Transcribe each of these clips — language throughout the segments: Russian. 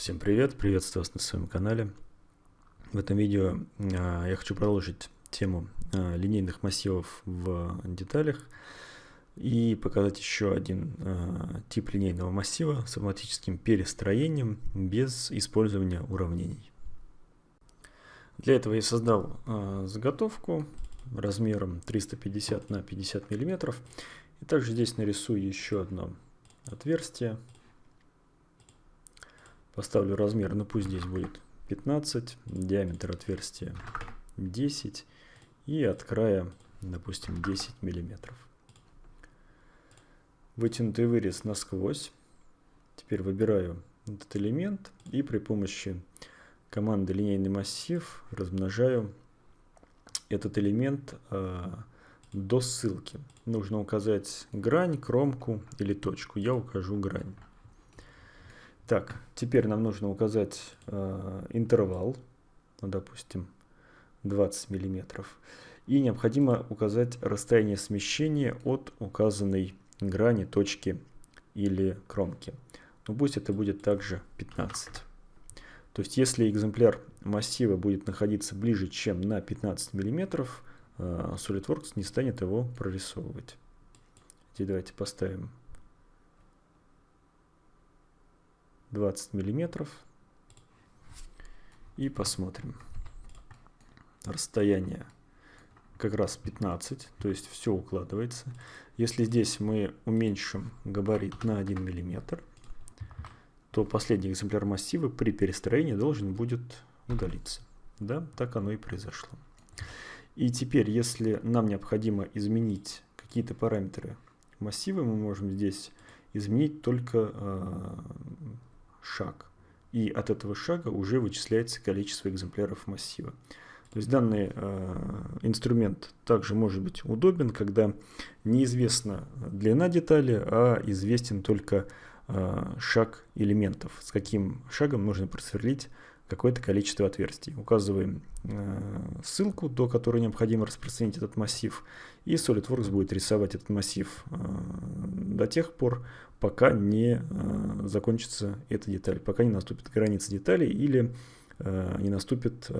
Всем привет, приветствую вас на своем канале. В этом видео а, я хочу продолжить тему а, линейных массивов в деталях и показать еще один а, тип линейного массива с автоматическим перестроением без использования уравнений. Для этого я создал заготовку размером 350 на 50 миллиметров и также здесь нарисую еще одно отверстие Поставлю размер, ну пусть здесь будет 15, диаметр отверстия 10 и от края, допустим, 10 миллиметров. Вытянутый вырез насквозь. Теперь выбираю этот элемент и при помощи команды линейный массив размножаю этот элемент э, до ссылки. Нужно указать грань, кромку или точку. Я укажу грань. Так, теперь нам нужно указать э, интервал, ну, допустим, 20 миллиметров. И необходимо указать расстояние смещения от указанной грани, точки или кромки. Ну, пусть это будет также 15. То есть, если экземпляр массива будет находиться ближе, чем на 15 миллиметров, э, SolidWorks не станет его прорисовывать. Теперь давайте поставим 20 миллиметров. И посмотрим. Расстояние как раз 15, то есть все укладывается. Если здесь мы уменьшим габарит на 1 миллиметр, то последний экземпляр массива при перестроении должен будет удалиться. Да, так оно и произошло. И теперь, если нам необходимо изменить какие-то параметры массива, мы можем здесь изменить только э, шаг. И от этого шага уже вычисляется количество экземпляров массива. То есть данный э, инструмент также может быть удобен, когда неизвестна длина детали, а известен только э, шаг элементов, с каким шагом нужно просверлить какое-то количество отверстий. Указываем э, ссылку, до которой необходимо распространить этот массив, и SolidWorks будет рисовать этот массив э, до тех пор, пока не э, закончится эта деталь, пока не наступит граница детали или не наступит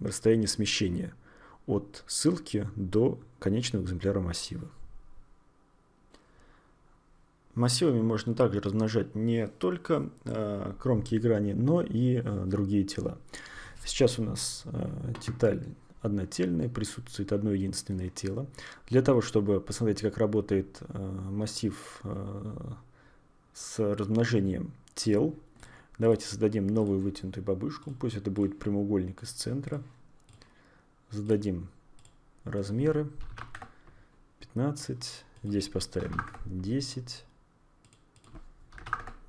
расстояние смещения от ссылки до конечного экземпляра массива. Массивами можно также размножать не только э, кромки и грани, но и э, другие тела. Сейчас у нас э, деталь однотельная, присутствует одно единственное тело. Для того, чтобы посмотреть, как работает э, массив э, с размножением тел, давайте создадим новую вытянутую бабушку. Пусть это будет прямоугольник из центра. Зададим размеры 15, здесь поставим 10,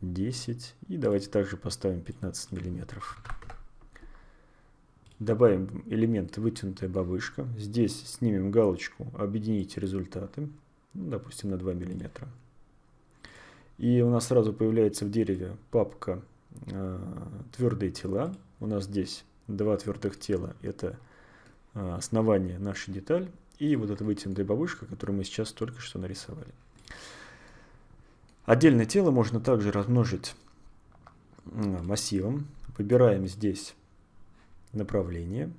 10 и давайте также поставим 15 миллиметров. Добавим элемент вытянутая бабышка. Здесь снимем галочку «Объединить результаты», ну, допустим, на 2 мм. И у нас сразу появляется в дереве папка э, «Твердые тела». У нас здесь два твердых тела – это э, основание нашей деталь и вот эта вытянутая бабушка, которую мы сейчас только что нарисовали. Отдельное тело можно также размножить массивом. Выбираем здесь направление.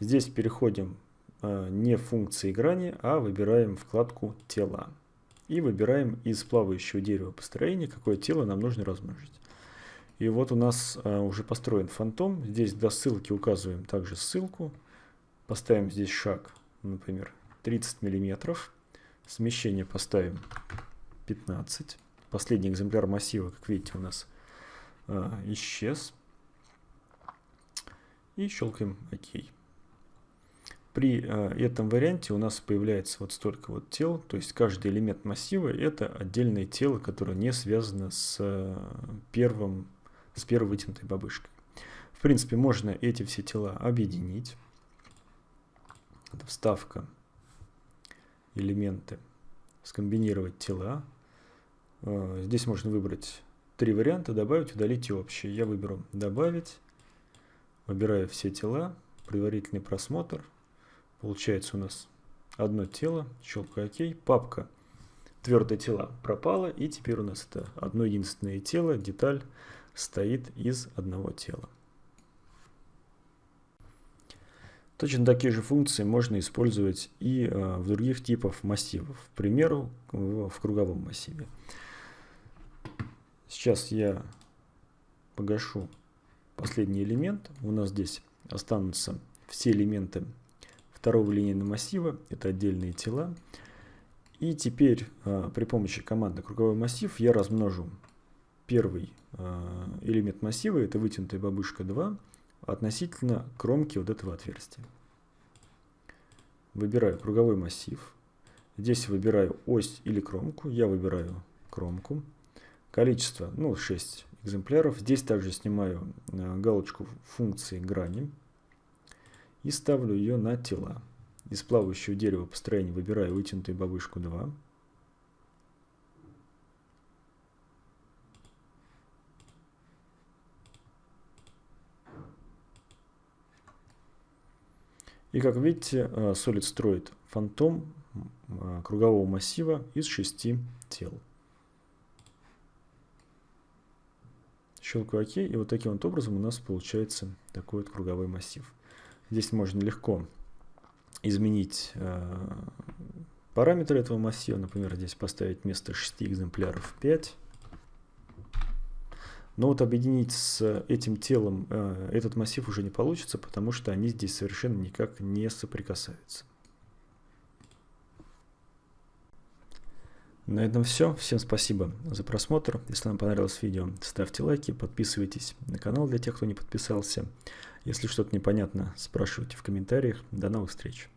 Здесь переходим э, не в функции грани, а выбираем вкладку «Тела». И выбираем из плавающего дерева построения, какое тело нам нужно размножить. И вот у нас э, уже построен фантом. Здесь до ссылки указываем также ссылку. Поставим здесь шаг, например, 30 миллиметров. Смещение поставим 15. Последний экземпляр массива, как видите, у нас э, исчез. И щелкаем ОК. При э, этом варианте у нас появляется вот столько вот тел, то есть каждый элемент массива это отдельное тело, которое не связано с, э, первым, с первой вытянутой бабышкой. В принципе, можно эти все тела объединить. Это вставка, элементы, скомбинировать тела. Э, здесь можно выбрать три варианта, добавить, удалить и общий. Я выберу добавить, выбираю все тела, предварительный просмотр. Получается у нас одно тело, щелкаю ОК, папка твердые тела пропала, и теперь у нас это одно единственное тело, деталь, состоит из одного тела. Точно такие же функции можно использовать и э, в других типах массивов. К примеру, в круговом массиве. Сейчас я погашу последний элемент. У нас здесь останутся все элементы второго линейного массива. Это отдельные тела. И теперь э, при помощи команды круговой массив я размножу первый э, элемент массива, это вытянутая бабушка 2, относительно кромки вот этого отверстия. Выбираю круговой массив. Здесь выбираю ось или кромку. Я выбираю кромку. Количество, ну, 6 экземпляров. Здесь также снимаю э, галочку функции грани и ставлю ее на тела. Из плавающего дерева построения выбираю вытянутую бабушку 2. И как видите, э, Solid строит фантом э, кругового массива из шести тел. Щелкаю ОК, и вот таким вот образом у нас получается такой вот круговой массив. Здесь можно легко изменить э, параметры этого массива. Например, здесь поставить вместо 6 экземпляров 5. Но вот объединить с этим телом э, этот массив уже не получится, потому что они здесь совершенно никак не соприкасаются. На этом все. Всем спасибо за просмотр. Если вам понравилось видео, ставьте лайки, подписывайтесь на канал для тех, кто не подписался. Если что-то непонятно, спрашивайте в комментариях. До новых встреч.